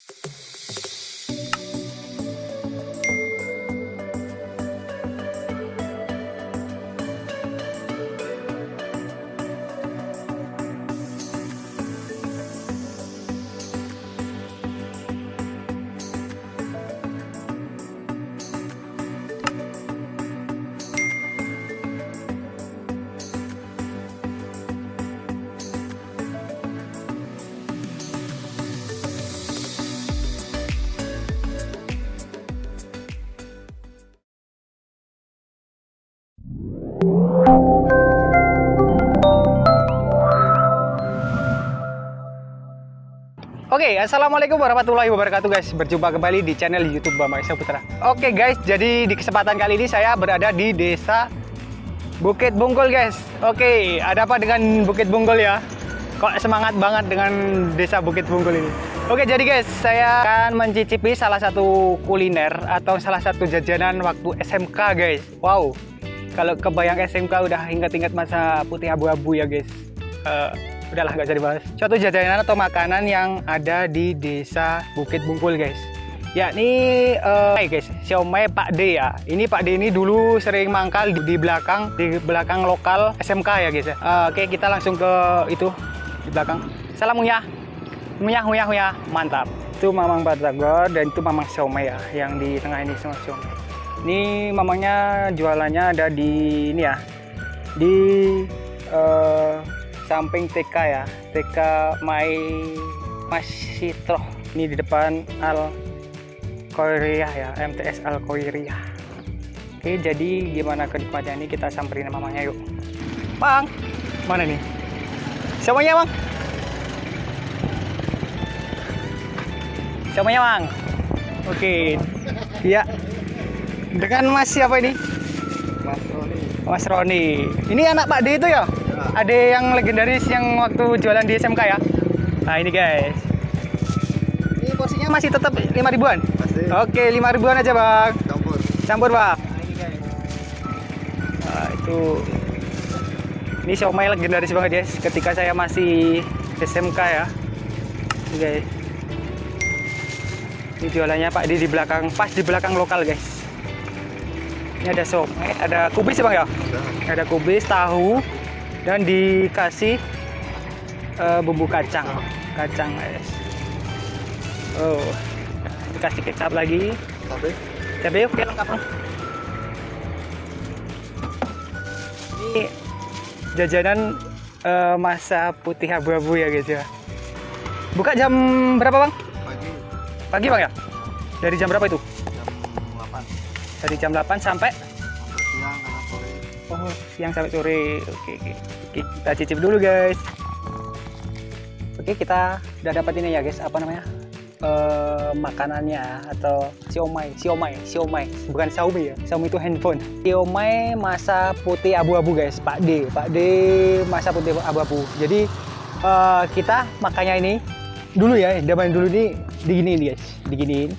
you Oke, assalamualaikum warahmatullahi wabarakatuh guys. Berjumpa kembali di channel YouTube Bambang Putra. Oke guys, jadi di kesempatan kali ini saya berada di desa Bukit Bungkul guys. Oke, ada apa dengan Bukit Bungkul ya? Kok semangat banget dengan desa Bukit Bungkul ini? Oke, jadi guys, saya akan mencicipi salah satu kuliner atau salah satu jajanan waktu SMK guys. Wow, kalau kebayang SMK udah ingat-ingat masa putih abu-abu ya guys. Uh, udahlah nggak usah dibahas. Suatu jajanan atau makanan yang ada di desa Bukit Bungkul guys. Yakni uh, guys siomay Pak D ya. Ini Pak D ini dulu sering mangkal di, belakang di belakang lokal SMK ya guys ya. Uh, oke kita langsung ke itu di belakang. Salam munyah. Munyah munyah munyah. Mantap. Itu mamang batagor dan itu mamang siomay ya yang di tengah ini semua siomay. Ini mamangnya jualannya ada di ini ya di uh, samping TK ya. TK Mai Masitro ini di depan Al Korea ya MTS Al Korea Oke jadi gimana kenikmatannya? Ini kita samperin mamanya yuk. Bang! Mana nih? Semuanya Bang? Semuanya Bang? Oke. Ya dengan Mas siapa ini? Mas Roni. Mas Roni. Ini anak Pak D itu ya ada yang legendaris yang waktu jualan di SMK ya? Nah ini guys. Ini porsinya masih tetap 5 ribuan? Masih. Oke 5 ribuan aja bang. Campur. Campur bang nah, ini guys nah, itu. Ini siomay legendaris banget guys. Ketika saya masih SMK ya. Ini guys. Ini jualannya Pak di di belakang pas di belakang lokal guys. Ini ada somai ada kubis ya bang ya? Ada. Ada kubis tahu dan dikasih uh, bumbu kacang. Kacang guys. Oh dikasih kecap lagi. Cabai cabai oke lengkap. Ini jajanan uh, masa putih abu-abu ya guys ya. Buka jam berapa bang? Pagi. Pagi bang ya? Dari jam berapa itu? Jam 8 dari jam 8 sampai oh siang sampai sore. Oke oke. Oke kita cicip dulu guys. Oke kita udah dapat ini ya guys. Apa namanya? Eh makanannya atau siomay siomay siomay. Bukan xiaomi ya. Xiaomi itu handphone. Siomay masa putih abu-abu guys. Pak D Pak D masa putih abu-abu. Jadi eh, kita makanya ini dulu ya. Zaman dulu ini diginiin guys. Diginiin.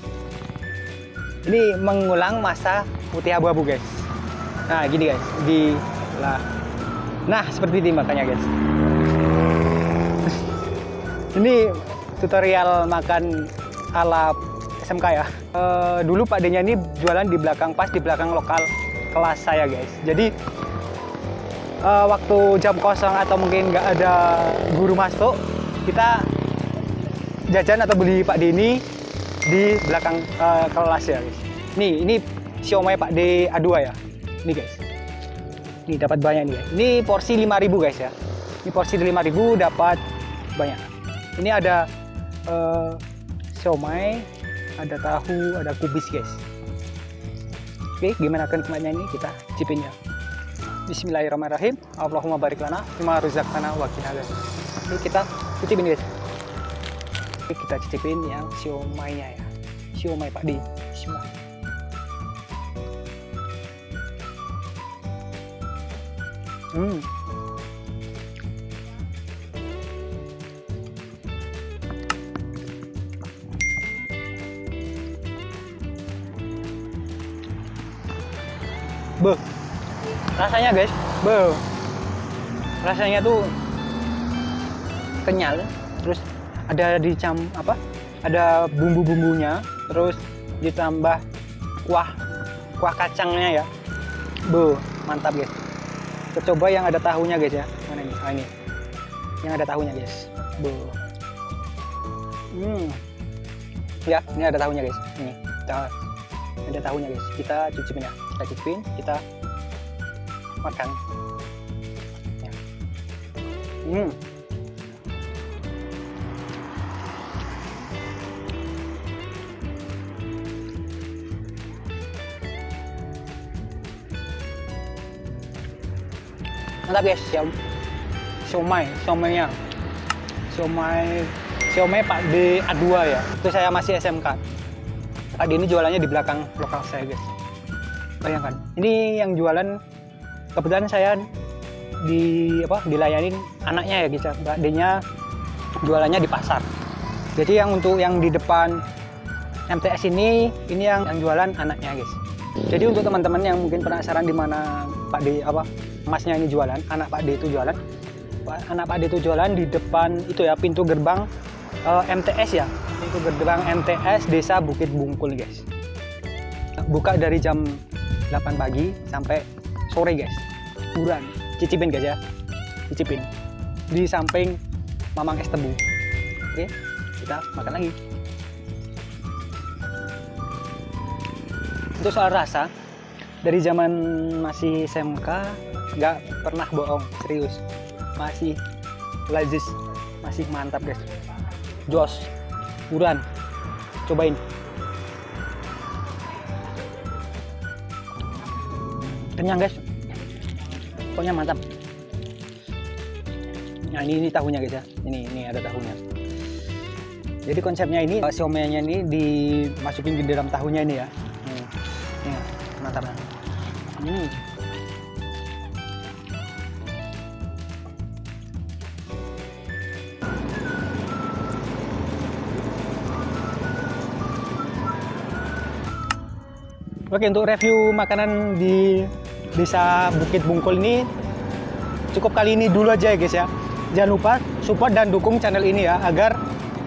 Ini mengulang masa putih abu-abu guys nah gini guys di lah. Nah seperti ini makanya guys. Ini tutorial makan ala SMK ya. E, dulu Pak D-nya ini jualan di belakang pas di belakang lokal kelas saya guys. Jadi e, waktu jam kosong atau mungkin nggak ada guru masuk kita jajan atau beli Pak D ini di belakang e, kelas ya guys. Nih ini siomay Pak D A2 ya ini guys. Ini dapat banyak nih guys. ini porsi 5000 guys ya. Ini porsi 5000 dapat banyak. Ini ada uh, siomay ada tahu ada kubis guys. Oke gimana kan kematnya ini? Kita cipin ya. Bismillahirrahmanirrahim. Allahumma barik lana Fima ruzaqtana wa qina Ini kita cicipin guys. Oke, kita cicipin yang siomaynya ya. Siomay Pak Di. Bismillah Hmm. Be. Rasanya guys, be. Rasanya tuh kenyal, terus ada di cam apa? ada bumbu-bumbunya terus ditambah kuah kuah kacangnya ya bu mantap guys kita coba yang ada tahunya guys ya. Mana ini? Ah, ini. Yang ada tahunya guys. Bu hmm. Ya ini ada tahunya guys. Ini. Kita ada tahunya guys. Kita cicipin ya. Kita cicipin kita makan. Ya. hmm mantap guys. Siom siomay. Siomaynya. Siomay. Siomay Pak D A2 ya. Itu saya masih SMK Pak D ini jualannya di belakang lokal saya guys. Bayangkan. Ini yang jualan kebetulan saya di apa dilayanin anaknya ya guys ya. Mbak D nya jualannya di pasar. Jadi yang untuk yang di depan MTS ini ini yang, yang jualan anaknya guys. Jadi untuk teman-teman yang mungkin penasaran di mana Pak D apa masnya ini jualan anak Pak D itu jualan. Anak Pak D itu jualan di depan itu ya pintu gerbang eh, MTS ya. Pintu gerbang MTS Desa Bukit Bungkul guys. Buka dari jam 8 pagi sampai sore guys. Buruan. Cicipin guys ya. Cicipin. Di samping Mamang Es Tebu. Oke kita makan lagi. Untuk soal rasa. Dari zaman masih SMK nggak pernah bohong serius. Masih lazis masih mantap guys. Jos buruan. Cobain. Kenyang guys. Pokoknya mantap. Nah ini, ini tahunya guys ya. Ini ini ada tahunya. Jadi konsepnya ini siomaynya ini dimasukin di dalam tahunya ini ya. Hmm. ini mantap. Hmm. Oke untuk review makanan di desa Bukit Bungkul ini cukup kali ini dulu aja ya guys ya. Jangan lupa support dan dukung channel ini ya agar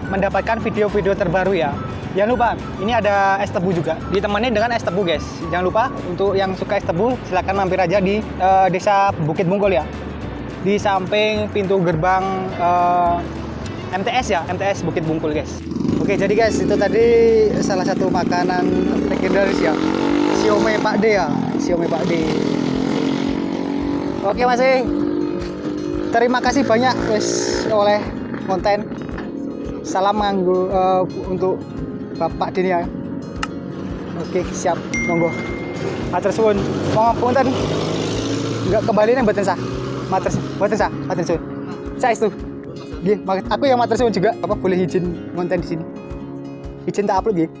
mendapatkan video-video terbaru ya. Jangan lupa ini ada es tebu juga ditemani dengan es tebu guys. Jangan lupa untuk yang suka es tebu silahkan mampir aja di eh, desa Bukit Bungkul ya. Di samping pintu gerbang eh, MTS ya, MTS Bukit Bungkul guys. Oke, jadi guys itu tadi salah satu makanan legendaris ya. Siomay Pak D ya, Siomay Pak D. Oke Mas E. Terima kasih banyak wes oleh konten. Salam nganggu eh, untuk Bapak Dini ya. Oke, siap. Monggo. Matur suwun. Mau punten. Enggak kembali nih mboten sah. Matur mboten sah, matur suwun. Saya itu. Mak- aku yang matur suwun juga. Apa boleh izin konten di sini? Izin tak upload nggih.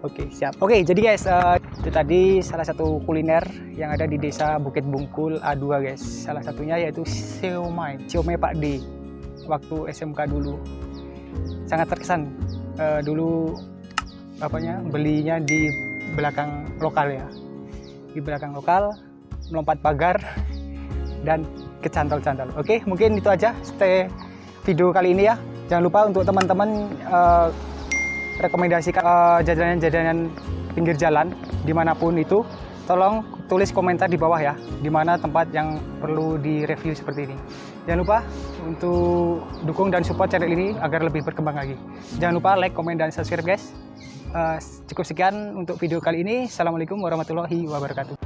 Oke, siap. Oke, jadi guys, eh, itu tadi salah satu kuliner yang ada di desa Bukit Bungkul A2 guys. Salah satunya yaitu siomay, siomay Pak D. Waktu SMK dulu. Sangat terkesan. Eh, dulu apanya belinya di belakang lokal ya. Di belakang lokal, melompat pagar dan kecantol-cantol. Oke, mungkin itu aja stay video kali ini ya. Jangan lupa untuk teman-teman eh, rekomendasikan eh, jajanan-jajanan pinggir jalan di mana pun itu tolong tulis komentar di bawah ya di mana tempat yang perlu direview seperti ini. Jangan lupa untuk dukung dan support channel ini agar lebih berkembang lagi. Jangan lupa like komen dan subscribe guys. Eh, cukup sekian untuk video kali ini. Assalamualaikum warahmatullahi wabarakatuh